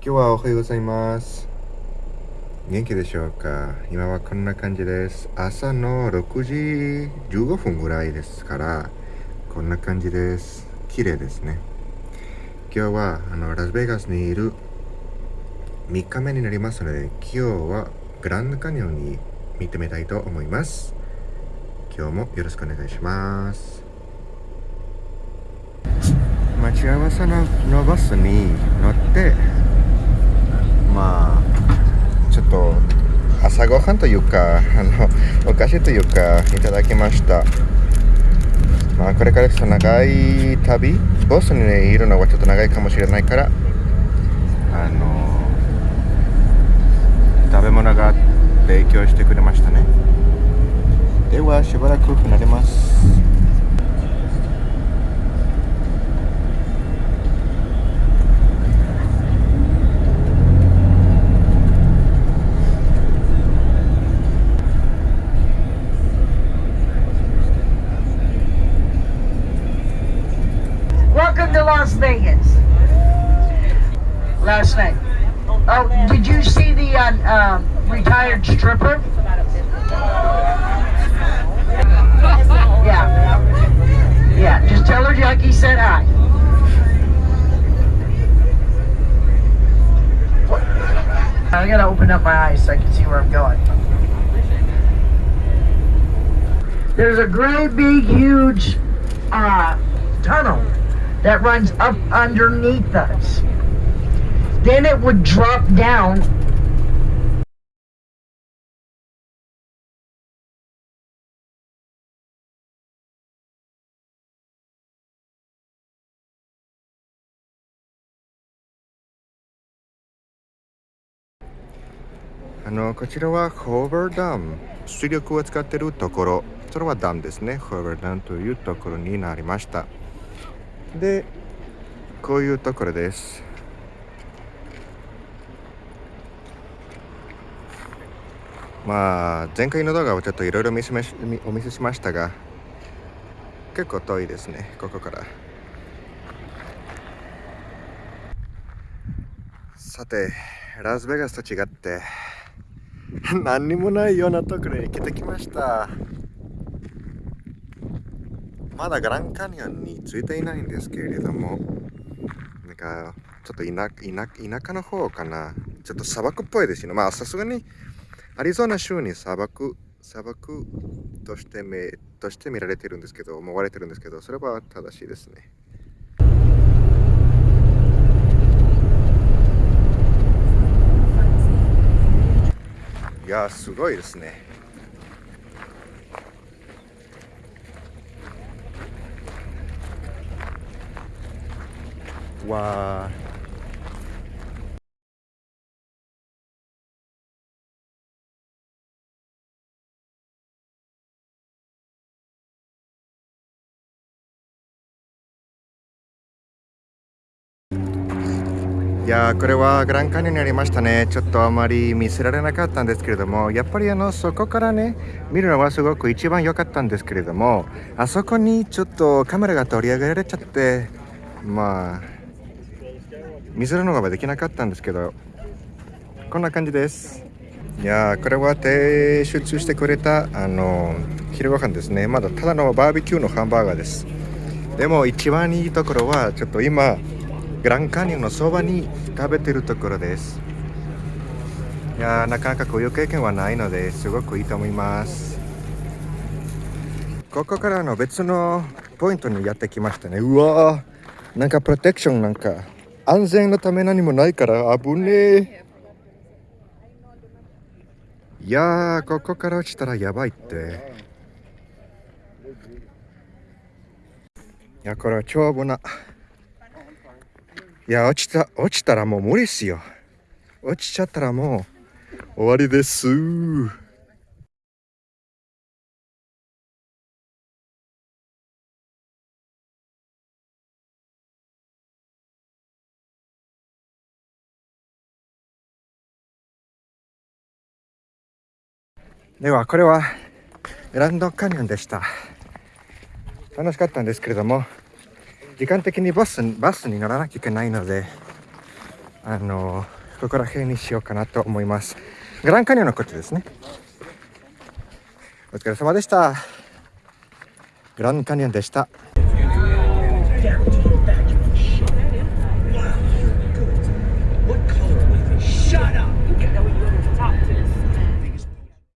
今日はおはようございます。元気でしょうか？今はこんな感じです。朝の6時15分ぐらいですからこんな感じです。綺麗ですね。今日はあのラスベガスにいる3日目になりますので今日はグランドカニオンに見てみたいと思います。今日もよろしくお願いします。待ち合わせののバスに乗ってまあちょっと朝ごはんというか あのお菓子というかいただきました。まあこれからちょっと長い旅ボスに、ね、いるのはちょっと長いかもしれないからあの食べ物が提供してくれましたね。ではしばらく離れます。Las Vegas last night. Oh, did you see the uh, uh, retired stripper? Yeah. Yeah, just tell her Jackie said hi. I gotta open up my eyes so I can see where I'm going. There's a great big huge that runs up underneath us. Then it would drop down「あのこちらはホーバーダム水力を使っているところ。それはダムですね。ホーバーダムというところになりました。でこういうところです。まあ前回の動画をちょっといろいろお見せしましたが結構遠いですねここから。さてラスベガスと違って何にもないようなところに来てきました。まだグランカニオンに着いていないんですけれども、なんか、ちょっと田田田舎の方かな。ちょっと砂漠っぽいですよね。まあ、さすがに、アリゾナ州に砂漠、砂漠としてめとして見られてるんですけど、思われてるんですけど、それは正しいですね。いやすごいですね。わいやこれはグランカニオンにありましたね。ちょっとあまり見せられなかったんですけれどもやっぱりあのそこからね見るのはすごく一番良かったんですけれどもあそこにちょっとカメラが取り上げられちゃってまあ見せるのができなかったんですけどこんな感じです。いやこれは提出してくれたあの昼ご飯ですね。まだただのバーベキューのハンバーガーです。でも一番いいところはちょっと今グランカニオンのそばに食べてるところです。いやなかなかこういう経験はないのですごくいいと思います。ここからの別のポイントにやってきましたね。うわーなんかプロテクションなんか安全のため何もないから危ねえ。いやーここから落ちたらやばいって。いやこれは超危な。いや落ちた落ちたらもう無理っすよ。落ちちゃったらもう終わりです。ではこれはランドカニオンでした。楽しかったんですけれども時間的にバスバスに乗らなきゃいけないのであのここら辺にしようかなと思います。グランカニオンのことですね。お疲れ様でした。グランカニオンでした。Yeah.